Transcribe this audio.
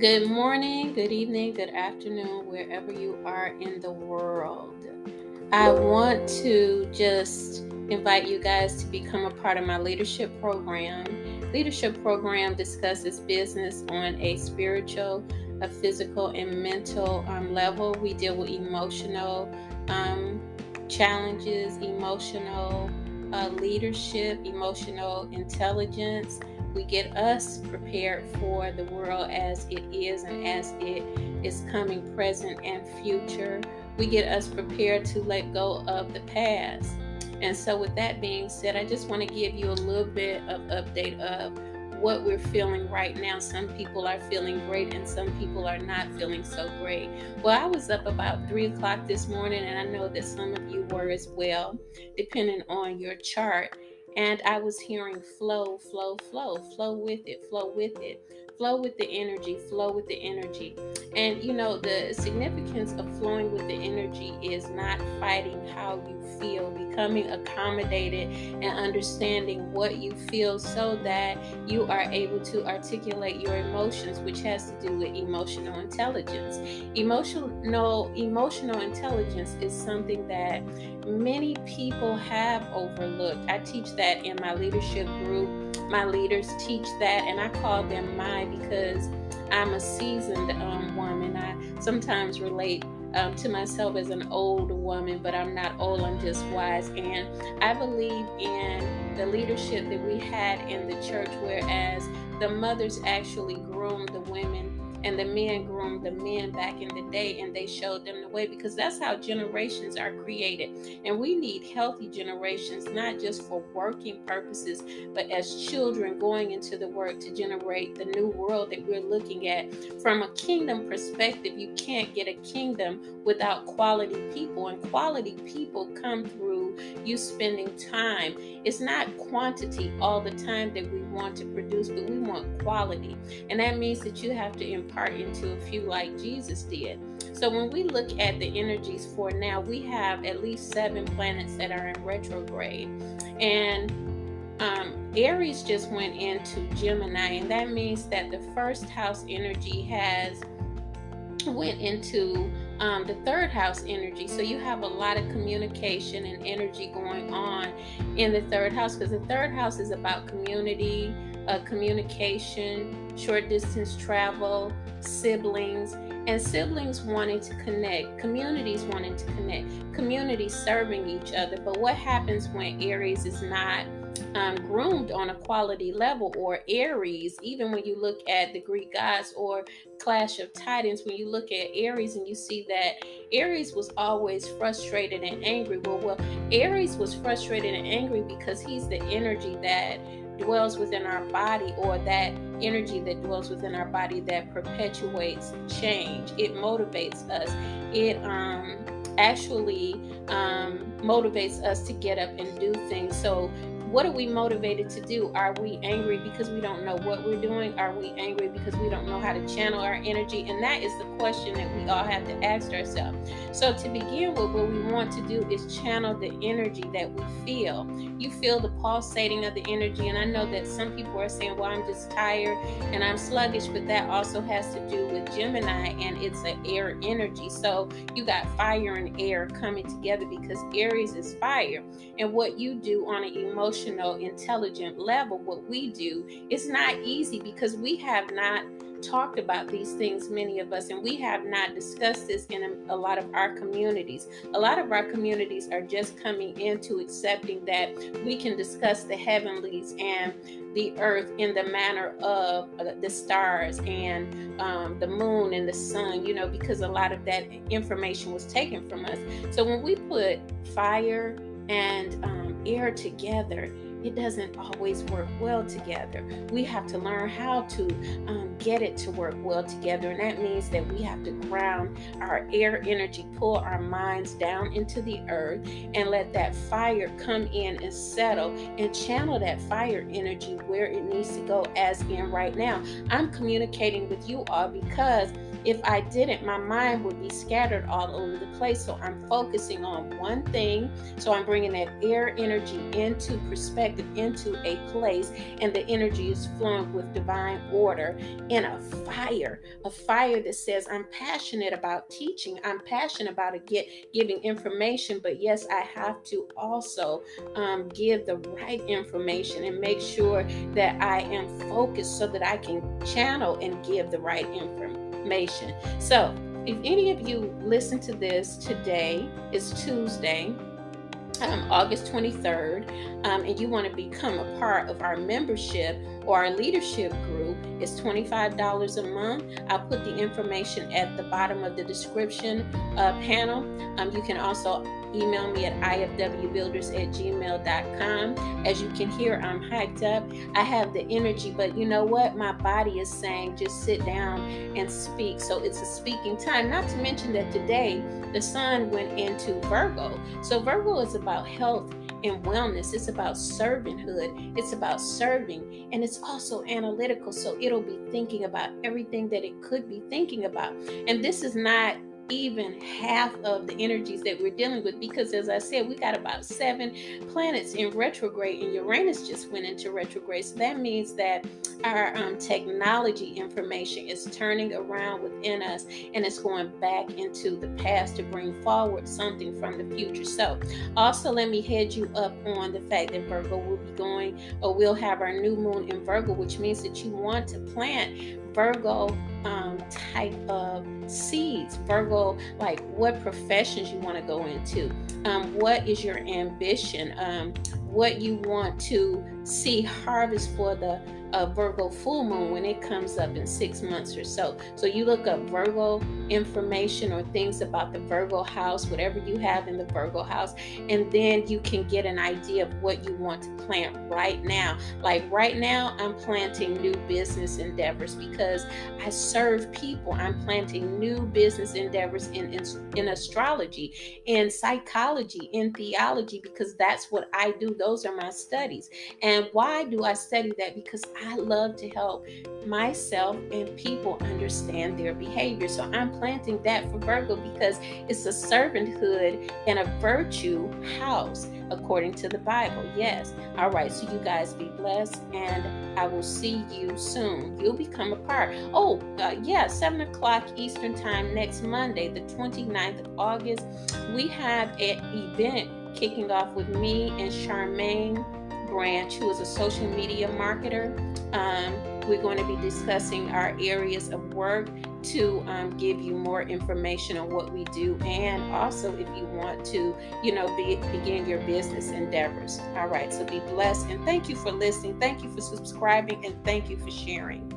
Good morning, good evening, good afternoon, wherever you are in the world. I want to just invite you guys to become a part of my leadership program. Leadership program discusses business on a spiritual, a physical, and mental um, level. We deal with emotional um, challenges, emotional uh, leadership, emotional intelligence we get us prepared for the world as it is and as it is coming present and future. We get us prepared to let go of the past. And so, with that being said, I just want to give you a little bit of update of what we're feeling right now. Some people are feeling great, and some people are not feeling so great. Well, I was up about three o'clock this morning, and I know that some of you were as well, depending on your chart. And I was hearing flow, flow, flow, flow with it, flow with it, flow with the energy, flow with the energy. And you know, the significance of flowing with the energy is not fighting how you feel, becoming accommodated and understanding what you feel so that you are able to articulate your emotions, which has to do with emotional intelligence. Emotional emotional intelligence is something that many people have overlooked. I teach that in my leadership group. My leaders teach that, and I call them my because I'm a seasoned um, woman. I sometimes relate um, to myself as an old woman, but I'm not old, I'm just wise. And I believe in the leadership that we had in the church, whereas the mothers actually groomed the women and the men groomed the men back in the day and they showed them the way because that's how generations are created. And we need healthy generations, not just for working purposes, but as children going into the work to generate the new world that we're looking at. From a kingdom perspective, you can't get a kingdom without quality people, and quality people come through you spending time. It's not quantity all the time that we want to produce, but we want quality. And that means that you have to into a few like Jesus did. So when we look at the energies for now, we have at least seven planets that are in retrograde. And um, Aries just went into Gemini, and that means that the first house energy has went into um, the third house energy. So you have a lot of communication and energy going on in the third house because the third house is about community, uh, communication, short distance travel, siblings, and siblings wanting to connect, communities wanting to connect, communities serving each other. But what happens when Aries is not um, groomed on a quality level, or Aries, even when you look at the Greek gods or Clash of Titans, when you look at Aries and you see that Aries was always frustrated and angry. Well, well, Aries was frustrated and angry because he's the energy that dwells within our body or that energy that dwells within our body that perpetuates change. It motivates us. It um actually um, motivates us to get up and do things. So what are we motivated to do? Are we angry because we don't know what we're doing? Are we angry because we don't know how to channel our energy? And that is the question that we all have to ask ourselves. So, to begin with, what we want to do is channel the energy that we feel. You feel the pulsating of the energy. And I know that some people are saying, well, I'm just tired and I'm sluggish, but that also has to do with Gemini and it's an air energy. So, you got fire and air coming together because Aries is fire. And what you do on an emotional emotional, intelligent level, what we do, it's not easy because we have not talked about these things, many of us, and we have not discussed this in a, a, lot of our communities. A lot of our communities are just coming into accepting that we can discuss the heavenlies and the earth in the manner of uh, the stars and um, the moon and the sun, you know, because a lot of that information was taken from us. So when we put fire and um, air together, it doesn't always work well together. We have to learn how to um, get it to work well together. And that means that we have to ground our air energy, pull our minds down into the earth, and let that fire come in and settle and channel that fire energy where it needs to go, as in right now. I'm communicating with you all because if I didn't, my mind would be scattered all over the place. So I'm focusing on one thing. So I'm bringing that air energy into perspective into a place and the energy is flowing with divine order in a fire, a fire that says, I'm passionate about teaching, I'm passionate about get, giving information, but yes, I have to also um, give the right information and make sure that I am focused so that I can channel and give the right information. So, if any of you listen to this today, it's Tuesday, um, August 23rd, um, and you want to become a part of our membership or our leadership group, it's $25 a month. I'll put the information at the bottom of the description uh, panel. Um, you can also email me at ifwbuilders at gmail.com. As you can hear, I'm hyped up. I have the energy, but you know what? My body is saying just sit down and speak. So it's a speaking time. Not to mention that today the sun went into Virgo. So Virgo is about health and wellness. It's about servanthood. It's about serving. And it's also analytical. So it'll be thinking about everything that it could be thinking about. And this is not even half of the energies that we're dealing with because as i said we got about seven planets in retrograde and uranus just went into retrograde. So that means that our um, technology information is turning around within us and it's going back into the past to bring forward something from the future. So also let me head you up on the fact that virgo will be going or we'll have our new moon in virgo which means that you want to plant virgo um, type of seeds. Virgo, like what professions you want to go into, um, what is your ambition, um, what you want to see harvest for the a Virgo full moon when it comes up in six months or so. So you look up Virgo information or things about the Virgo house, whatever you have in the Virgo house, and then you can get an idea of what you want to plant right now. Like right now, I'm planting new business endeavors because I serve people. I'm planting new business endeavors in, in, in astrology, in psychology, in theology, because that's what I do. Those are my studies. And why do I study that? Because I love to help myself and people understand their behavior. So I'm planting that for Virgo because it's a servanthood and a virtue house according to the Bible. Yes. All right. So you guys be blessed and I will see you soon. You'll become a part. Oh, uh, yeah. 7 o'clock Eastern Time next Monday, the 29th of August, we have an event kicking off with me and Charmaine Branch, who is a social media marketer. Um, we're going to be discussing our areas of work to um, give you more information on what we do and also if you want to you know be, begin your business endeavors. All right so be blessed and thank you for listening. Thank you for subscribing and thank you for sharing